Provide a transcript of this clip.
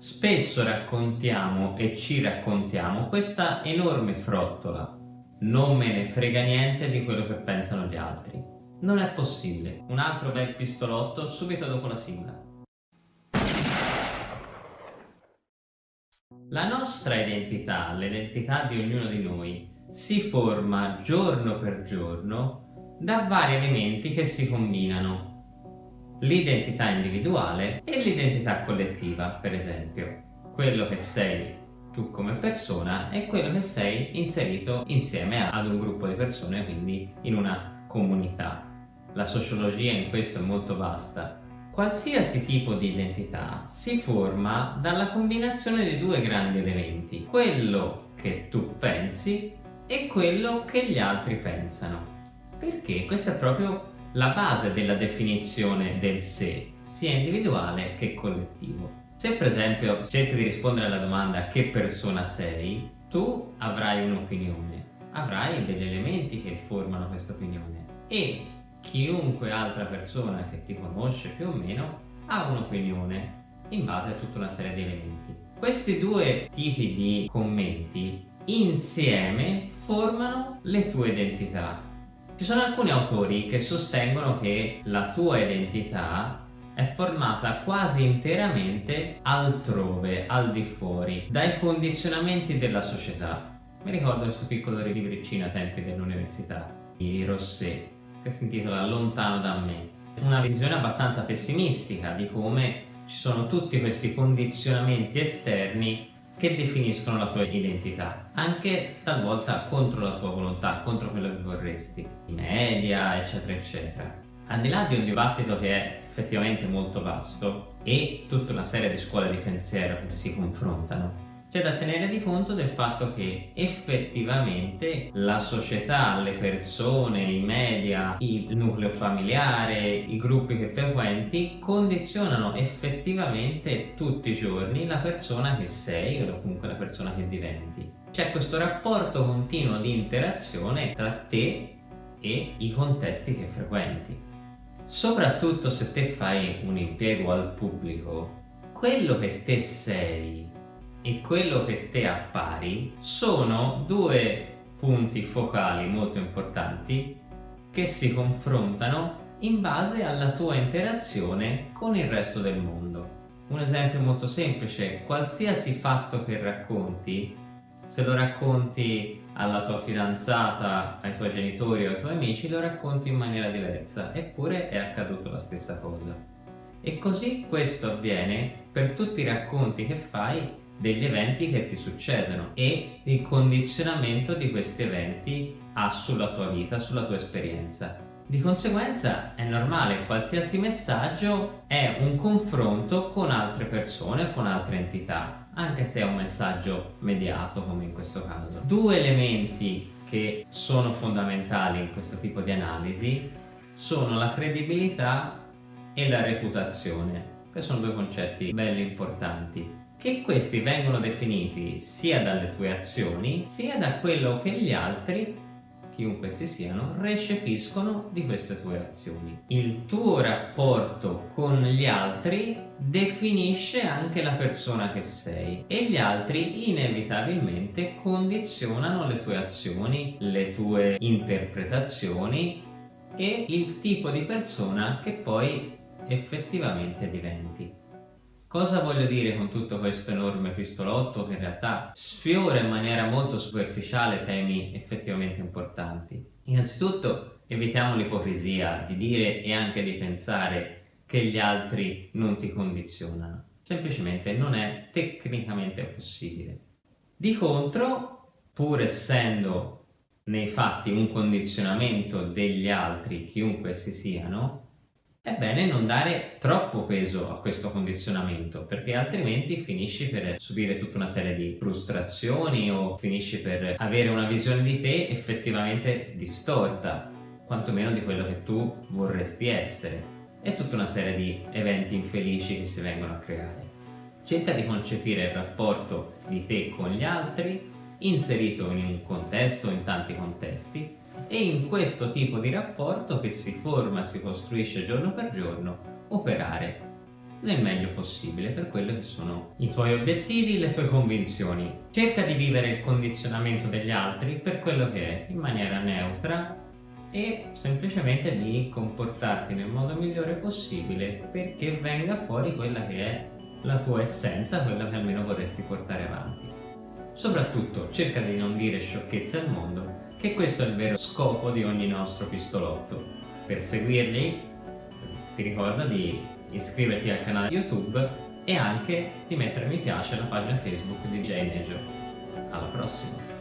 Spesso raccontiamo e ci raccontiamo questa enorme frottola. Non me ne frega niente di quello che pensano gli altri. Non è possibile. Un altro bel pistolotto subito dopo la sigla. La nostra identità, l'identità di ognuno di noi, si forma giorno per giorno da vari elementi che si combinano l'identità individuale e l'identità collettiva, per esempio. Quello che sei tu come persona e quello che sei inserito insieme ad un gruppo di persone, quindi in una comunità. La sociologia in questo è molto vasta. Qualsiasi tipo di identità si forma dalla combinazione di due grandi elementi, quello che tu pensi e quello che gli altri pensano. Perché questo è proprio la base della definizione del sé, sia individuale che collettivo. Se per esempio cerchi di rispondere alla domanda che persona sei, tu avrai un'opinione, avrai degli elementi che formano questa opinione e chiunque altra persona che ti conosce più o meno ha un'opinione in base a tutta una serie di elementi. Questi due tipi di commenti insieme formano le tue identità ci sono alcuni autori che sostengono che la tua identità è formata quasi interamente altrove, al di fuori, dai condizionamenti della società. Mi ricordo questo piccolo libricino a tempi dell'università di Rosset che si intitola Lontano da me. Una visione abbastanza pessimistica di come ci sono tutti questi condizionamenti esterni che definiscono la tua identità, anche talvolta contro la tua volontà, contro quello che vorresti, i media, eccetera, eccetera. Al di là di un dibattito che è effettivamente molto vasto e tutta una serie di scuole di pensiero che si confrontano, c'è da tenere di conto del fatto che effettivamente la società, le persone, i media, il nucleo familiare, i gruppi che frequenti condizionano effettivamente tutti i giorni la persona che sei o comunque la persona che diventi. C'è questo rapporto continuo di interazione tra te e i contesti che frequenti. Soprattutto se te fai un impiego al pubblico, quello che te sei e quello che te appari sono due punti focali molto importanti che si confrontano in base alla tua interazione con il resto del mondo. Un esempio molto semplice, qualsiasi fatto che racconti, se lo racconti alla tua fidanzata, ai tuoi genitori o ai tuoi amici, lo racconti in maniera diversa, eppure è accaduto la stessa cosa. E così questo avviene per tutti i racconti che fai degli eventi che ti succedono e il condizionamento di questi eventi ha sulla tua vita, sulla tua esperienza. Di conseguenza è normale, qualsiasi messaggio è un confronto con altre persone, con altre entità, anche se è un messaggio mediato come in questo caso. Due elementi che sono fondamentali in questo tipo di analisi sono la credibilità e la reputazione. Questi sono due concetti belli importanti che questi vengono definiti sia dalle tue azioni sia da quello che gli altri chiunque essi siano, recepiscono di queste tue azioni. Il tuo rapporto con gli altri definisce anche la persona che sei e gli altri inevitabilmente condizionano le tue azioni, le tue interpretazioni e il tipo di persona che poi effettivamente diventi. Cosa voglio dire con tutto questo enorme pistolotto che in realtà sfiora in maniera molto superficiale temi effettivamente importanti? Innanzitutto evitiamo l'ipocrisia di dire e anche di pensare che gli altri non ti condizionano. Semplicemente non è tecnicamente possibile. Di contro, pur essendo nei fatti un condizionamento degli altri, chiunque essi siano, è bene non dare troppo peso a questo condizionamento perché altrimenti finisci per subire tutta una serie di frustrazioni o finisci per avere una visione di te effettivamente distorta quantomeno di quello che tu vorresti essere e tutta una serie di eventi infelici che si vengono a creare. Cerca di concepire il rapporto di te con gli altri inserito in un contesto in tanti contesti e in questo tipo di rapporto che si forma, si costruisce giorno per giorno, operare. nel meglio possibile per quello che sono i tuoi obiettivi, le tue convinzioni. Cerca di vivere il condizionamento degli altri per quello che è, in maniera neutra e semplicemente di comportarti nel modo migliore possibile perché venga fuori quella che è la tua essenza, quella che almeno vorresti portare avanti. Soprattutto cerca di non dire sciocchezze al mondo, che questo è il vero scopo di ogni nostro pistolotto. Per seguirli ti ricordo di iscriverti al canale YouTube e anche di mettere mi piace alla pagina Facebook di Jane Major. Alla prossima!